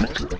Let's go.